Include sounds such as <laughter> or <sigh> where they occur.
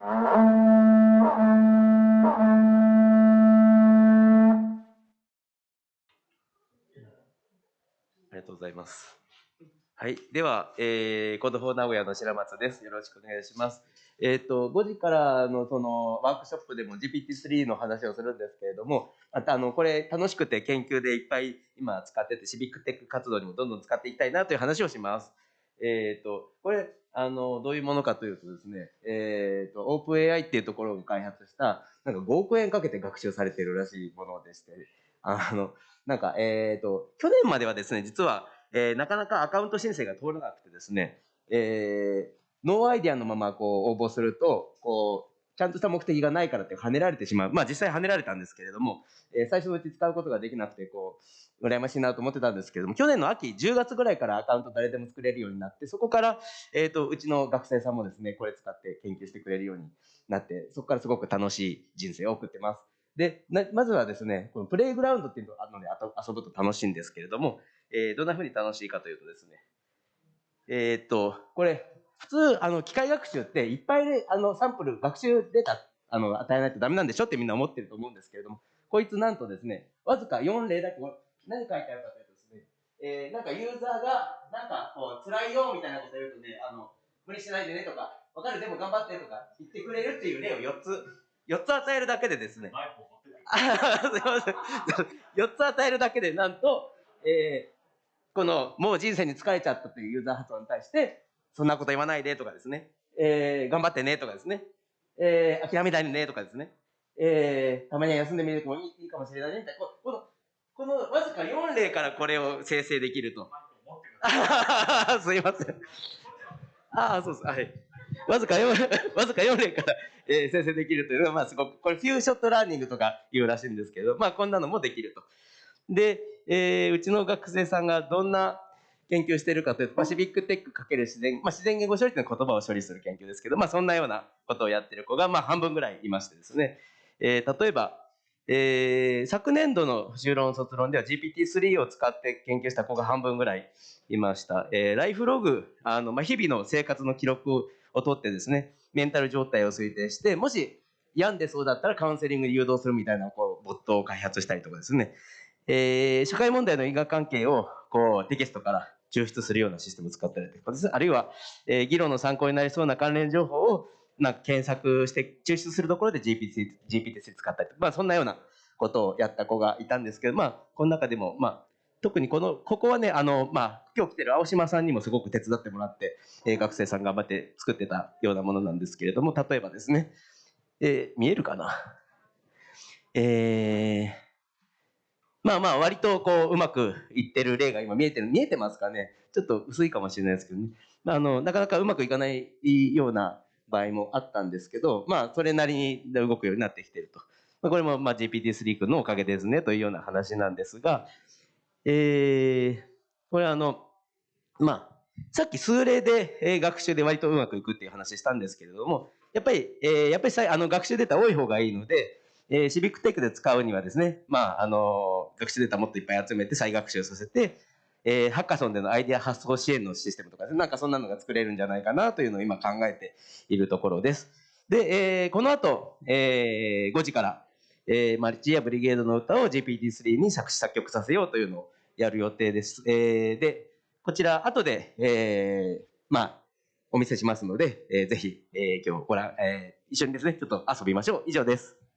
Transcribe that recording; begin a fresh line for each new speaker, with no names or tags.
ありがとうございます。はい。では、えー、 Code for 名古屋の白松です。よろしくお願いします。えっ、と、5時からのそのワークショップでも GPT-3 の話をするんですけれども、またあの、これ楽しくて研究でいっぱい今使ってて、シビックテック活動にもどんどん使っていきたいなという話をします。えっ、と、これ、あの、どういうものかというとですね、えっ、と、OpenAI っていうところが開発した、なんか5億円かけて学習されてるらしいものでして、あの、なんか、えっ、と、去年まではですね、実は、えーなかなかアカウント申請が通らなくてですね、えーノーアイディアのままこう応募すると、こう、ちゃんとした目的がないからって跳ねられてしまう。まあ実際跳ねられたんですけれども、えー最初のうち使うことができなくて、こう、羨ましいなと思ってたんですけれども、去年の秋、10月ぐらいからアカウント誰でも作れるようになって、そこから、えっ、と、うちの学生さんもですね、これ使って研究してくれるようになって、そこからすごく楽しい人生を送ってます。で、まずはですね、このプレイグラウンドっていうのがあるので、あと遊ぶと楽しいんですけれども、えーどんな風に楽しいかというとですね、えっと、これ、普通、あの、機械学習っていっぱいで、あの、サンプル、学習データ、あの、与えないとダメなんでしょってみんな思ってると思うんですけれども、こいつなんとですね、わずか4例だけ、何書いてあるかというとですね、えーなんかユーザーが、なんかこう、辛いよみたいなこと言うとね、あの、無理しないでねとか、わかる、でも頑張ってとか言ってくれるっていう例を4つ、4つ与えるだけでですね、あすいません。4 <laughs> つ与えるだけで、なんと、えーこの、もう人生に疲れちゃったというユーザー発音に対して、そんなこと言わないでとかですね、えー頑張ってねとかですね、えー諦めないでねとかですね、えーたまには休んでみるのもいいいいかもしれないねみたいな、ここの、このわずか4例からこれを生成できると。<laughs> すいません。ああ、そうです。はい。わずか4、<laughs> わずか4例から、えー生成できるというのは、まあすごく、これフューショットラーニングとか言うらしいんですけど、まあこんなのもできると。で、えーうちの学生さんがどんな研究しているかというと、パシフィックテックかける自然、まあ自然言語処理というのは言葉を処理する研究ですけど、まあそんなようなことをやってる子が、まあ半分ぐらいいましてですね、えー例えば、えー昨年度の修論卒論では GPT-3 を使って研究した子が半分ぐらいいました。えーライフログ、あの、まあ、日々の生活の記録をを取ってですね、メンタル状態を推定して、もし病んでそうだったらカウンセリングに誘導するみたいな、こう、ボットを開発したりとかですね、えー社会問題の因果関係を、こう、テキストから抽出するようなシステムを使ったりとかです、あるいは、えー議論の参考になりそうな関連情報を、な検索して抽出するところで GPT、GPT 使ったりとか、まあそんなようなことをやった子がいたんですけど、まあ、この中でも、まあ、特にこの、ここはね、あの、まあ、今日来てる青島さんにもすごく手伝ってもらって、えー学生さん頑張って作ってたようなものなんですけれども、例えばですね、えー見えるかな？えーまあまあ、割とこう、うまくいってる例が今見えてる、見えてますかねちょっと薄いかもしれないですけどね。まあ、あの、なかなかうまくいかないような場合もあったんですけど、まあ、それなりに動くようになってきてると。まあ、これもまあ GPT-3 君のおかげですねというような話なんですが、えー、これあの、まあ、さっき数例で、えー学習で割とうまくいくっていう話したんですけれども、やっぱり、えーやっぱりあの学習データ多い方がいいので、えーシビックテックで使うにはですね、まあ、あの、学習データもっといっぱい集めて再学習させて、えーハッカソンでのアイデア発想支援のシステムとかですね、なんかそんなのが作れるんじゃないかなというのを今考えているところです。で、えーこの後、えー5時から、えーマルチやブリゲードの歌を GPT-3 に作詞作曲させようというのをやる予定です。えーで、こちら後で、えーまあ、お見せしますので、えーぜひ、えー今日ご覧、えー一緒にですね、ちょっと遊びましょう。以上です。